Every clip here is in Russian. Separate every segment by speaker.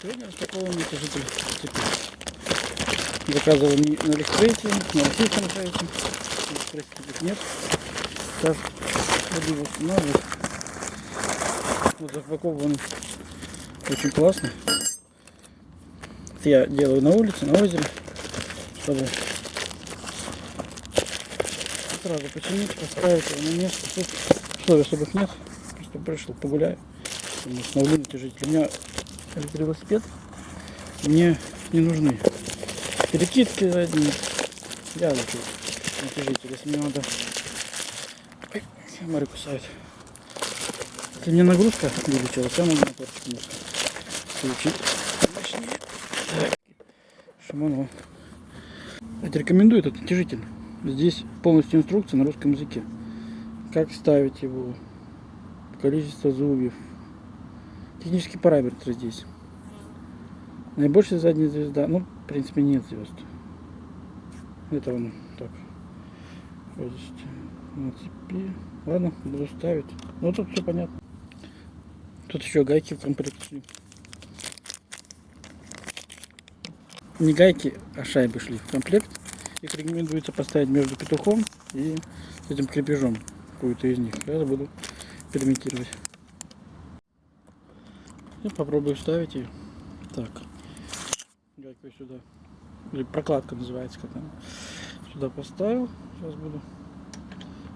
Speaker 1: Сегодня распаковываем натяжитель цепи. Заказывал на Алиэкспрессе, на российском сайте. Алиэкспрессе таких нет. Сейчас буду его устанавливать. Вот запакован очень классно. Я делаю на улице, на озере, чтобы сразу починить, поставить его на место. Тут условий особых нет. Просто пришел погуляю. Установлю натяжитель. У меня электровелосипед. Мне не нужны перекидки задние. Я лучше натяжитель, если мне надо... Ой, Мария кусает. Если мне нагрузка увеличилась, я могу моторчик немножко включить. Это рекомендую этот натяжитель. Здесь полностью инструкция на русском языке. Как ставить его, количество зубьев, технические параметры здесь. Наибольшая задняя звезда, ну, в принципе, нет звезд. Это он так. На цепи. Ладно, буду ставить. Ну, тут все понятно. Тут еще гайки в комплекте. Не гайки, а шайбы шли в комплект. Их рекомендуется поставить между петухом и этим крепежом. Какую-то из них. Я буду экспериментировать. Я попробую вставить ее. Так. Гайку сюда. Или прокладка называется, как она. Сюда поставил. Сейчас буду.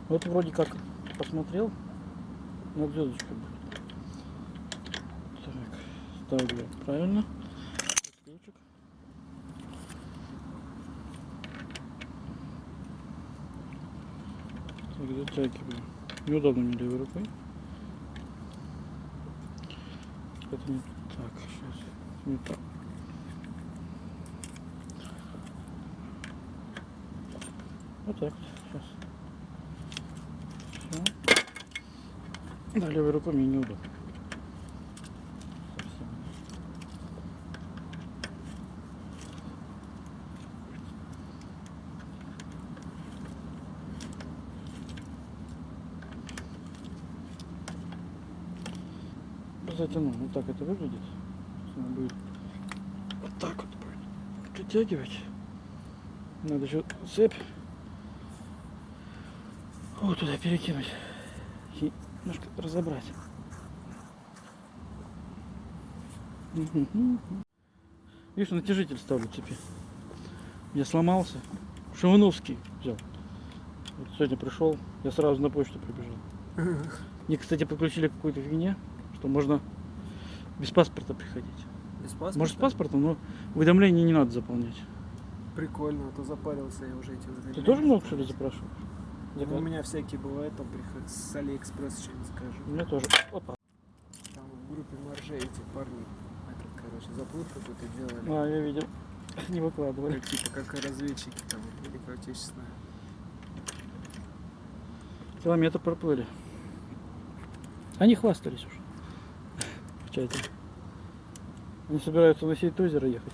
Speaker 1: Вот вроде как посмотрел. На звездочка будет. Так. Ставлю правильно. Ключик. Так, затягиваю. Неудобно мне левой рукой. Не так, сейчас. Не так. Вот так вот, сейчас. Все. Да, левой рукой мне неудобно. Затяну. Вот так это выглядит. Она будет вот так вот будет притягивать. Надо еще цепь вот туда перекинуть и немножко разобрать. Видишь, натяжитель ставлю цепи. Я сломался. Шивановский взял. Вот сегодня пришел, я сразу на почту прибежал. Мне, кстати, подключили к какой-то фигне, что можно без паспорта приходить.
Speaker 2: Без паспорта?
Speaker 1: Может с паспортом, но уведомления не надо заполнять.
Speaker 2: Прикольно, а то запарился я уже эти уведомления.
Speaker 1: Ты тоже много что ли запрашиваешь?
Speaker 2: Ну, у меня всякие бывают, там приходят с Алиэкспресс что-нибудь закажу.
Speaker 1: У меня тоже. Опа.
Speaker 2: Там в группе Марже эти парни, этот, короче, заплыв какой-то делали.
Speaker 1: А, я видел. Не выкладывали.
Speaker 2: Как, типа как разведчики там, Великая Отечественная.
Speaker 1: Километр проплыли. Они хвастались уже. Чате. Они собираются на сеть озеро ехать.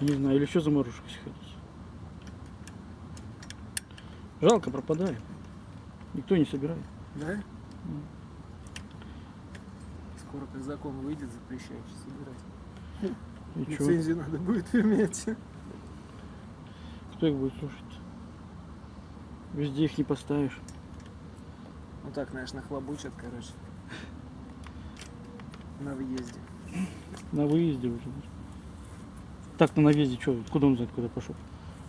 Speaker 1: Не знаю, или еще заморожек сходить. Жалко, пропадаем. Никто не собирает.
Speaker 2: Да? Скоро как закон выйдет, запрещающий собирать.
Speaker 1: И?
Speaker 2: Лицензию надо будет иметь.
Speaker 1: Кто их будет слушать? Везде их не поставишь.
Speaker 2: Ну так, знаешь, нахлобучат, короче. На въезде.
Speaker 1: На выезде уже. Так-то на въезде что? Куда он знает, куда пошел?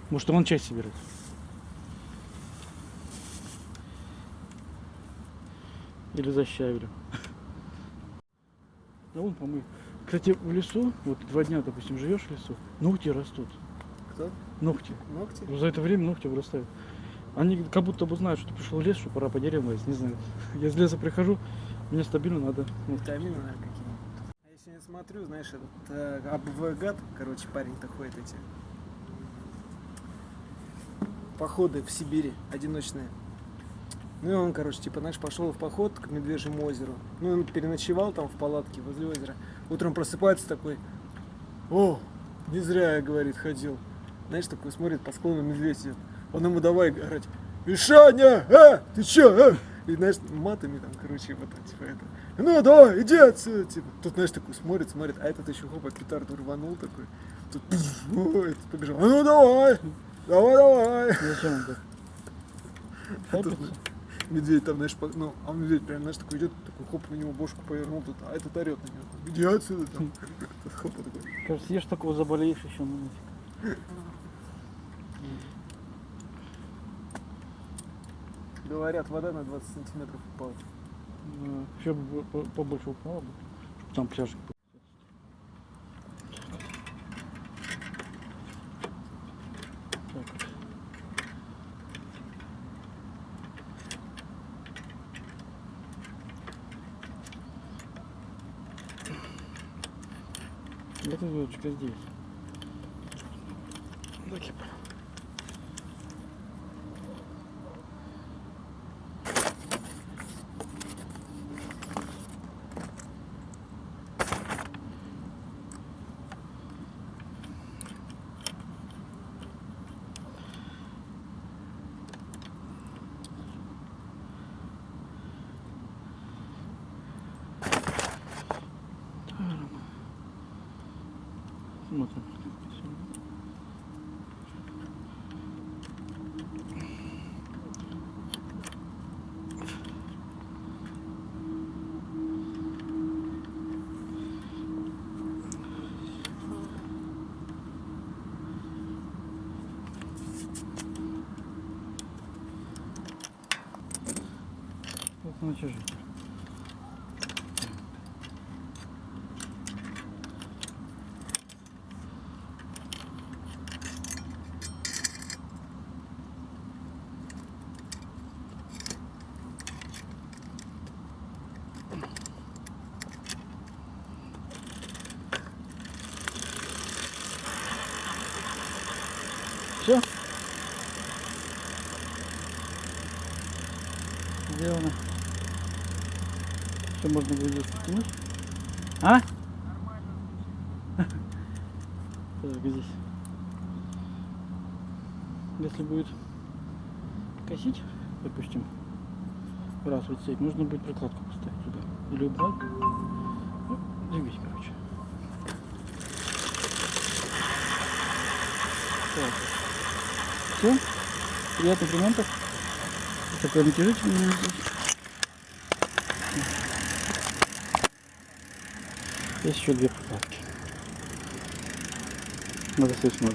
Speaker 1: Может, он часть собирает? Или за щавелем. А вон помой. Кстати, в лесу, вот два дня, допустим, живешь в лесу, ногти растут.
Speaker 2: Кто?
Speaker 1: Ногти.
Speaker 2: Ногти?
Speaker 1: Вот За это время ногти вырастают. Они как будто бы знают, что пришел лес, что пора по деревьям лазить, не знаю. Я из леса прихожу, мне стабильно надо.
Speaker 2: Витамины, наверное, какие-нибудь. А я сегодня смотрю, знаешь, этот э, Абвгат, короче, парень-то ходит эти походы в Сибири одиночные. Ну и он, короче, типа, знаешь, пошел в поход к Медвежьему озеру. Ну, он переночевал там в палатке возле озера. Утром просыпается такой, о, не зря я, говорит, ходил. Знаешь, такой смотрит, по склону медведь. Он ему давай орать, Мишаня, а, ты чё, а? И, знаешь, матами там, короче, вот, типа, это. ну давай, иди отсюда, типа. Тут, знаешь, такой смотрит, смотрит, а этот еще хопа петарду рванул такой. Тут, ой, этот побежал, а ну давай, давай, давай.
Speaker 1: Зачем он так?
Speaker 2: Медведь там, знаешь, по- ну, а медведь прям, знаешь, такой идет, такой хоп, на него бошку повернул, тут, а этот орет на него. Иди отсюда, там. Хопа такой.
Speaker 1: Кажется, ешь такого заболеешь еще, ну нафиг.
Speaker 2: Говорят, вода на 20 сантиметров упала.
Speaker 1: Ну, Еще бы побольше упало бы, чтобы там пляжик был. Это вот через Смотрим. Вот на чужие. Все? Сделано. Все можно будет здесь потянуть. А? Так, здесь. Если будет косить, допустим, раз вот цепь, нужно будет прокладку поставить сюда. Или убрать. Ну, двигать, короче. Так. Все. Приятных ремонтов. Такой натяжитель у меня здесь. Есть еще две прокладки. Надо соответственно